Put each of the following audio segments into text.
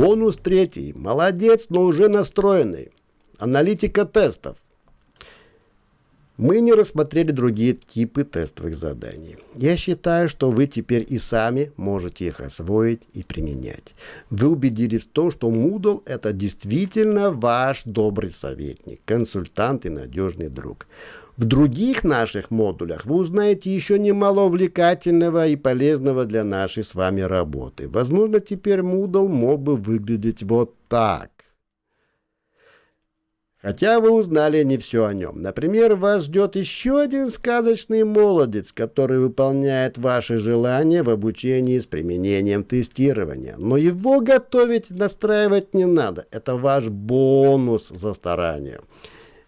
Бонус третий. Молодец, но уже настроенный. Аналитика тестов. Мы не рассмотрели другие типы тестовых заданий. Я считаю, что вы теперь и сами можете их освоить и применять. Вы убедились в том, что Moodle это действительно ваш добрый советник, консультант и надежный друг. В других наших модулях вы узнаете еще немало увлекательного и полезного для нашей с вами работы. Возможно, теперь Moodle мог бы выглядеть вот так. Хотя вы узнали не все о нем. Например, вас ждет еще один сказочный молодец, который выполняет ваши желания в обучении с применением тестирования. Но его готовить, настраивать не надо. Это ваш бонус за старание.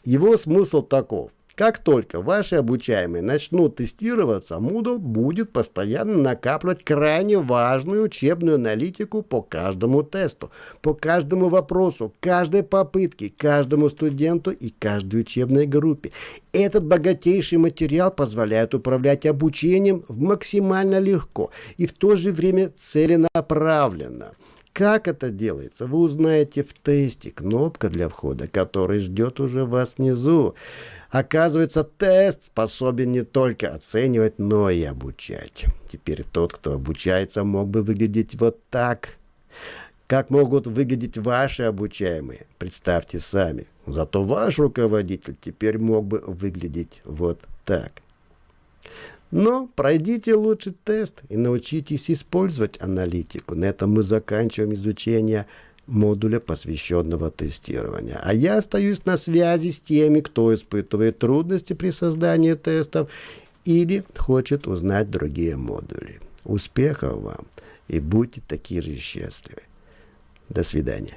Его смысл таков. Как только ваши обучаемые начнут тестироваться, Moodle будет постоянно накапливать крайне важную учебную аналитику по каждому тесту, по каждому вопросу, каждой попытке, каждому студенту и каждой учебной группе. Этот богатейший материал позволяет управлять обучением максимально легко и в то же время целенаправленно. Как это делается, вы узнаете в тесте. Кнопка для входа, который ждет уже вас внизу. Оказывается, тест способен не только оценивать, но и обучать. Теперь тот, кто обучается, мог бы выглядеть вот так. Как могут выглядеть ваши обучаемые? Представьте сами. Зато ваш руководитель теперь мог бы выглядеть вот так. Но пройдите лучше тест и научитесь использовать аналитику. На этом мы заканчиваем изучение модуля, посвященного тестированию. А я остаюсь на связи с теми, кто испытывает трудности при создании тестов или хочет узнать другие модули. Успехов вам и будьте такие же счастливы. До свидания.